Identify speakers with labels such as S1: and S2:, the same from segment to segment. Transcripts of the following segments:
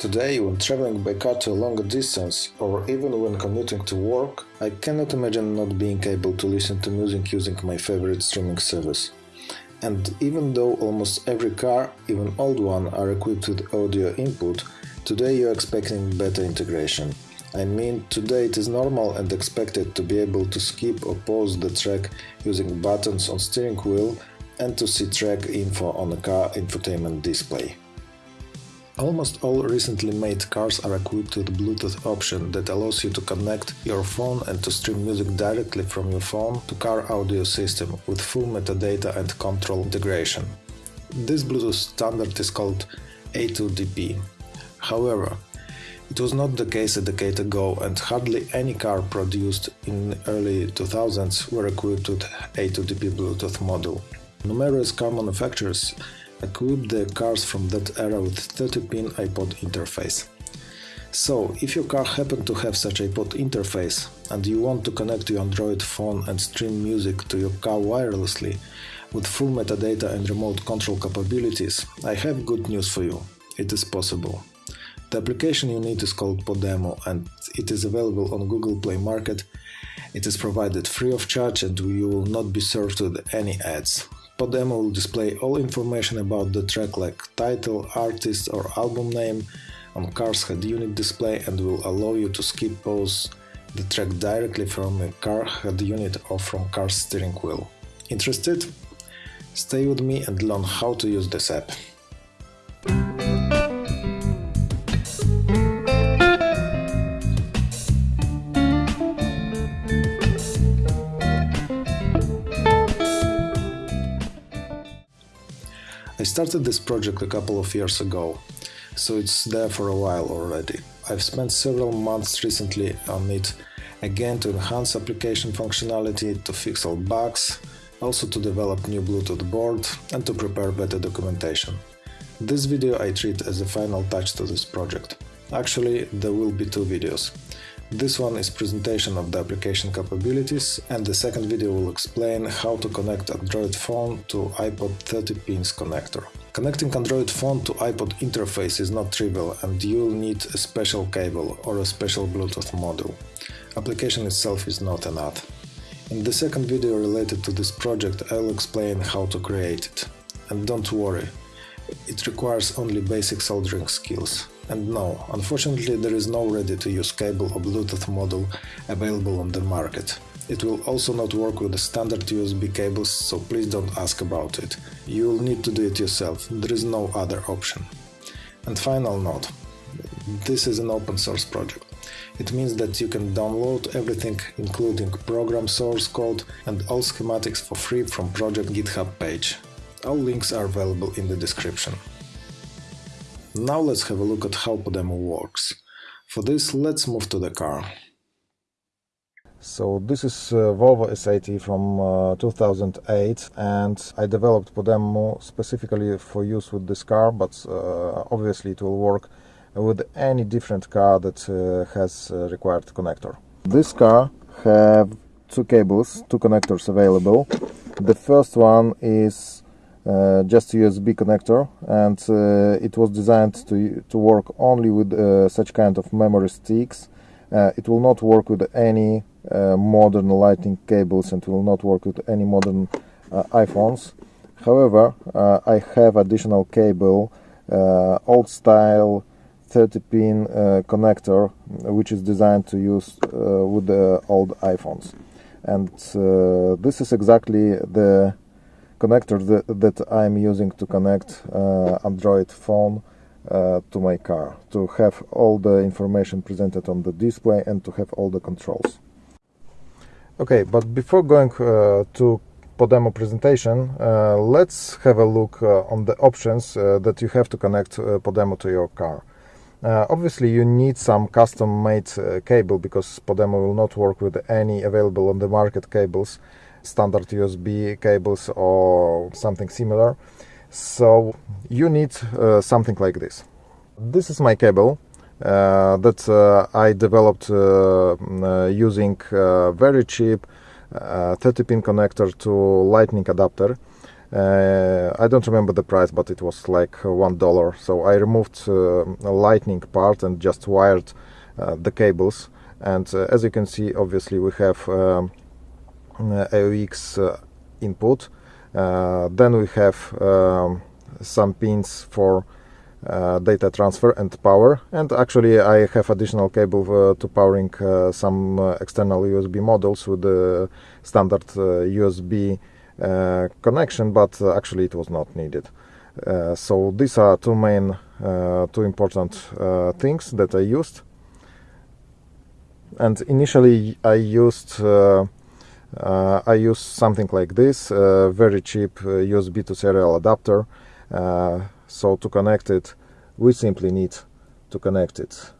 S1: Today, when traveling by car to a longer distance, or even when commuting to work, I cannot imagine not being able to listen to music using my favorite streaming service. And even though almost every car, even old one, are equipped with audio input, today you're expecting better integration. I mean, today it is normal and expected to be able to skip or pause the track using buttons on steering wheel and to see track info on a car infotainment display. Almost all recently made cars are equipped with Bluetooth option that allows you to connect your phone and to stream music directly from your phone to car audio system with full metadata and control integration. This Bluetooth standard is called A2DP. However, it was not the case a decade ago and hardly any car produced in early 2000s were equipped with A2DP Bluetooth module. Numerous car manufacturers equip the cars from that era with 30-pin iPod interface. So, if your car happen to have such iPod interface and you want to connect your Android phone and stream music to your car wirelessly with full metadata and remote control capabilities, I have good news for you. It is possible. The application you need is called PodEmu and it is available on Google Play Market. It is provided free of charge and you will not be served with any ads. PodEmu will display all information about the track like title, artist or album name on car's head unit display and will allow you to skip pause the track directly from a car head unit or from car's steering wheel. Interested? Stay with me and learn how to use this app. I started this project a couple of years ago, so it's there for a while already. I've spent several months recently on it, again to enhance application functionality, to fix all bugs, also to develop new Bluetooth board and to prepare better documentation. This video I treat as a final touch to this project. Actually, there will be two videos. This one is presentation of the application capabilities and the second video will explain how to connect Android phone to iPod 30 pins connector. Connecting Android phone to iPod interface is not trivial and you'll need a special cable or a special Bluetooth module. Application itself is not an ad. In the second video related to this project I'll explain how to create it. And don't worry, it requires only basic soldering skills. And no, unfortunately there is no ready-to-use cable or Bluetooth model available on the market. It will also not work with the standard USB cables, so please don't ask about it. You will need to do it yourself, there is no other option. And final note, this is an open source project. It means that you can download everything including program source code and all schematics for free from project GitHub page. All links are available in the description. Now let's have a look at how PodEmu works. For this, let's move to the car.
S2: So this is uh, Volvo S80 from uh, 2008 and I developed PodEmu specifically for use with this car but uh, obviously it will work with any different car that uh, has required connector. This car have two cables, two connectors available. The first one is uh, just USB connector and uh, it was designed to, to work only with uh, such kind of memory sticks. Uh, it will not work with any uh, modern lightning cables and will not work with any modern uh, iPhones. However, I have additional cable, old style 30 pin connector which is designed to use with the old iPhones and this is exactly the connector that, that I'm using to connect uh, Android phone uh, to my car to have all the information presented on the display and to have all the controls. Okay, but before going uh, to PodEmu presentation, uh, let's have a look uh, on the options uh, that you have to connect PodEmu to your car. obviously, you need some custom-made cable because PodEmu will not work with any available on the market cables standard USB cables or something similar. So you need uh, something like this. This is my cable uh, that uh, I developed uh, uh, using uh, very cheap 30 pin connector to lightning adapter. I don't remember the price, but it was like one dollar. So I removed a lightning part and just wired the cables. And as you can see, obviously we have um, AUX input. then we have um, some pins for uh, data transfer and power. And actually I have additional cable uh, to powering uh, some external USB modules with the standard USB connection but actually it was not needed. So these are two main two important things that I used. And initially I used uh, uh, I use something like this, uh, very cheap USB to serial adapter so to connect it we simply need to connect it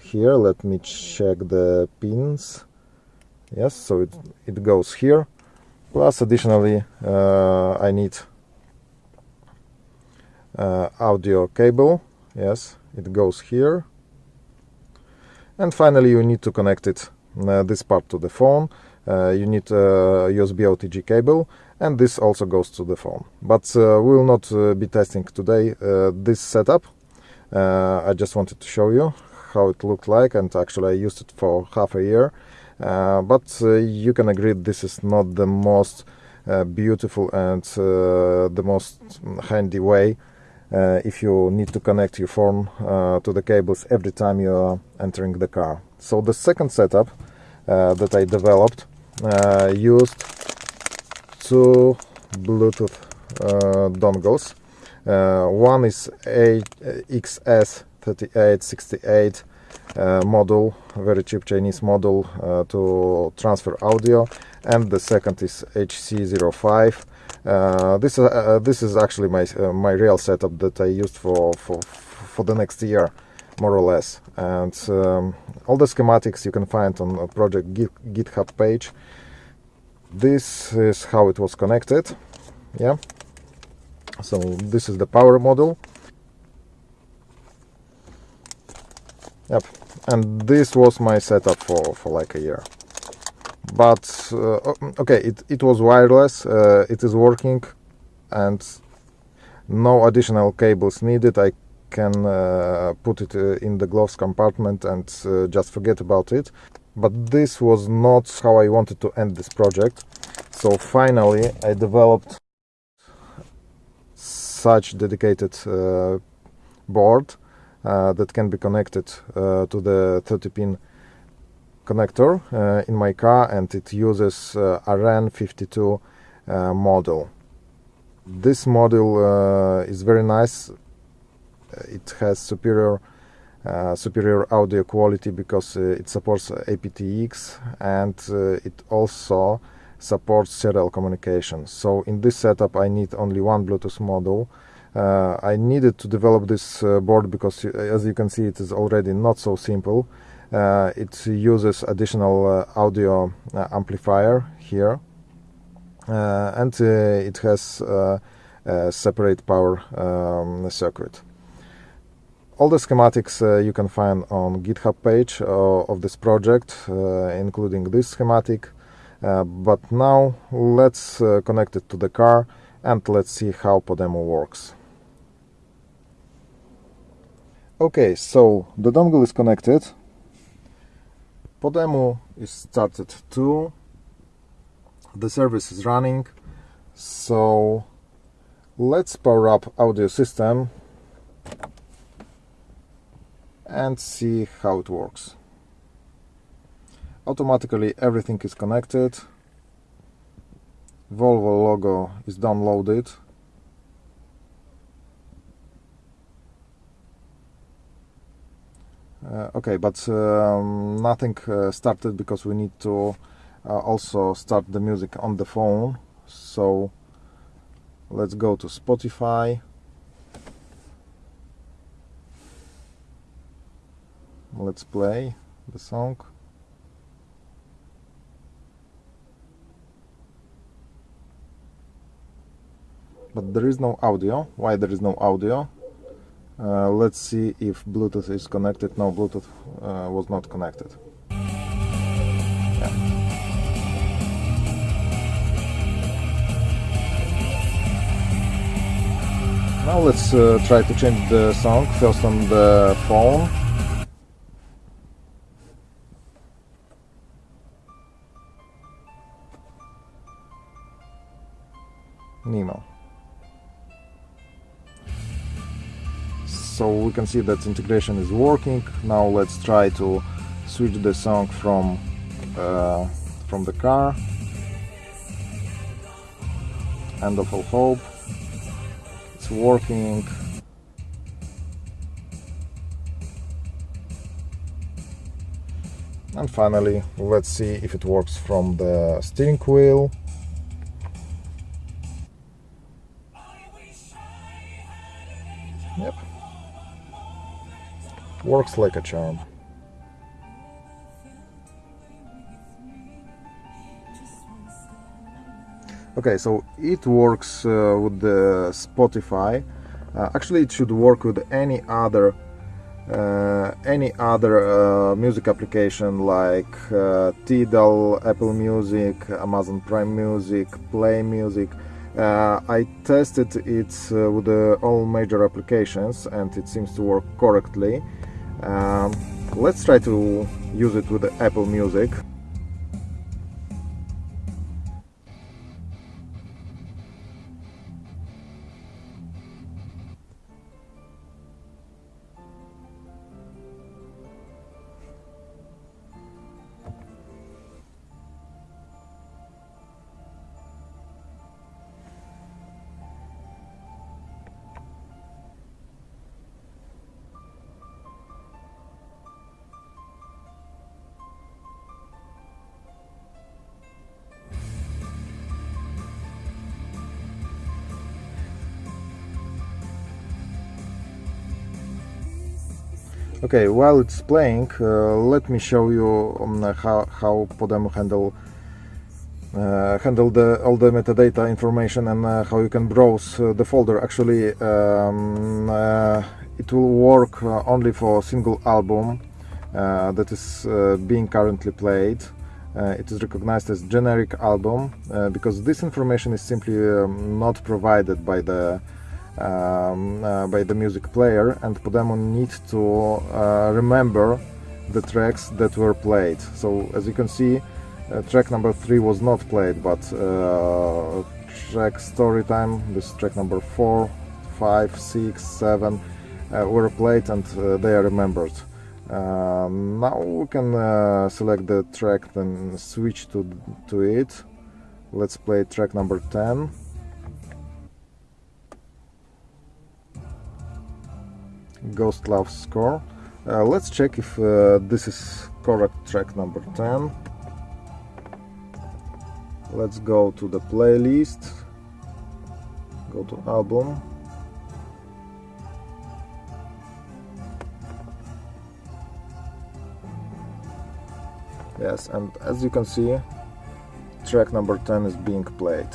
S2: here. Let me check the pins. Yes so it, it goes here. Plus additionally uh, I need uh, audio cable. Yes it goes here. And finally you need to connect it uh, this part to the phone. uh, you need a USB OTG cable and this also goes to the phone. But uh, we will not uh, be testing today uh, this setup. I just wanted to show you how it looked like and actually I used it for half a year. but you can agree this is not the most beautiful and the most handy way uh, if you need to connect your phone uh, to the cables every time you are entering the car. So the second setup uh, that I developed used two Bluetooth uh, dongles. Uh, one is a XS3868 uh, module, very cheap Chinese model uh, to transfer audio, and the second is HC05. Uh, this uh, this is actually my my real setup that I used for for for the next year, more or less. And um, all the schematics you can find on a project GitHub page. This is how it was connected. Yeah. So this is the power module. Yep. And this was my setup for for like a year. But uh, okay it, it was wireless uh, it is working and no additional cables needed. I can uh, put it uh, in the gloves compartment and uh, just forget about it. But this was not how I wanted to end this project. So finally I developed such dedicated uh, board uh, that can be connected uh, to the 30 pin connector in my car and it uses uh, RN52 uh, model. This model is very nice it has superior uh, superior audio quality because uh, it supports aptX and uh, it also supports serial communication. So in this setup I need only one Bluetooth module. Uh, I needed to develop this uh, board because as you can see it is already not so simple. it uses additional audio amplifier here and it has a separate power um, circuit all the schematics uh, you can find on github page uh, of this project uh, including this schematic. Uh, but now let's connect it to the car and let's see how PodEmu works. Okay so the dongle is connected. PodEmu is started too the service is running. So let's power up audio system and see how it works. Automatically everything is connected. Volvo logo is downloaded. Uh, okay, but um, nothing uh, started because we need to uh, also start the music on the phone. So let's go to Spotify. Let's play the song. But there is no audio. Why there is no audio? Uh, let's see if Bluetooth is connected. No Bluetooth uh, was not connected. Now let's uh, try to change the song. First on the phone. So we can see that integration is working. Now let's try to switch the song from uh, from the car. End of all hope it's working and finally let's see if it works from the steering wheel works like a charm. Okay so it works uh, with the Spotify. Uh, actually it should work with any other uh, any other uh, music application like uh, Tidal, Apple Music, Amazon Prime Music, Play Music. Uh, I tested it with all major applications and it seems to work correctly um, let's try to use it with Apple Music Okay, while it's playing, uh, let me show you um, how, how PodEmu handle uh, handle the all the metadata information and uh, how you can browse uh, the folder. Actually, um, uh, it will work uh, only for a single album that is being currently played. it is recognized as generic album because this information is simply um, not provided by the um, uh, by the music player and PodEmu need to uh, remember the tracks that were played. So as you can see, uh, track number three was not played, but uh, track story time, this track number four, five, six, seven uh, were played and uh, they are remembered. now we can select the track and switch to, to it. Let's play track number 10. Ghost Love score. Uh, let's check if uh, this is correct track number 10. Let's go to the playlist, go to album. Yes, and as you can see, track number 10 is being played.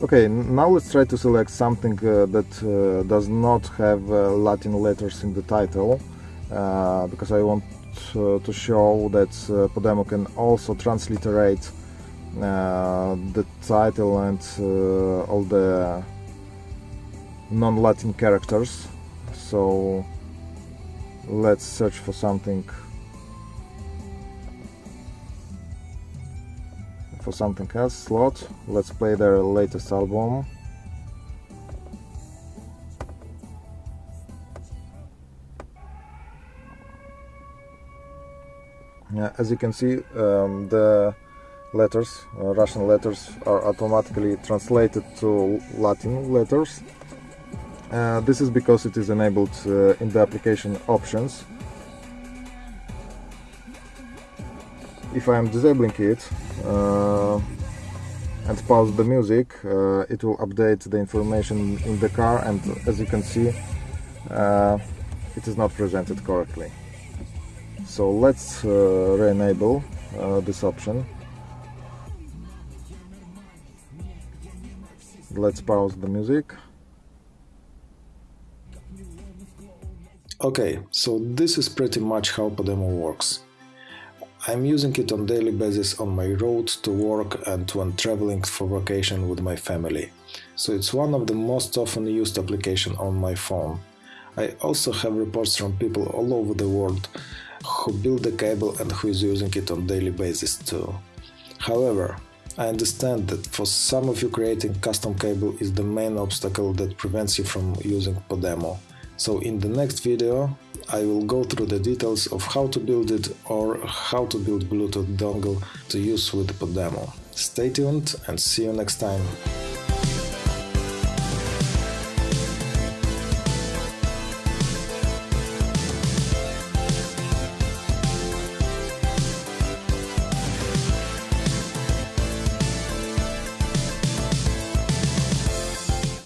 S2: Okay, now let's try to select something uh, that uh, does not have uh, Latin letters in the title uh, because I want uh, to show that uh, PodEmu can also transliterate the title and all the non-Latin characters. So let's search for something for something else slot. Let's play their latest album. Yeah, as you can see um, the letters uh, Russian letters are automatically translated to Latin letters. Uh, this is because it is enabled uh, in the application options if I am disabling it uh, and pause the music uh, it will update the information in the car and as you can see uh, it is not presented correctly. So let's uh, re-enable uh, this option. Let's pause the music.
S1: Okay so this is pretty much how PodEmu works I'm using it on daily basis on my road to work and when traveling for vacation with my family. So it's one of the most often used application on my phone. I also have reports from people all over the world who build the cable and who is using it on daily basis too. However, I understand that for some of you creating custom cable is the main obstacle that prevents you from using PodEmu. So in the next video I will go through the details of how to build it or how to build Bluetooth dongle to use with PodEmu. Stay tuned and see you next time.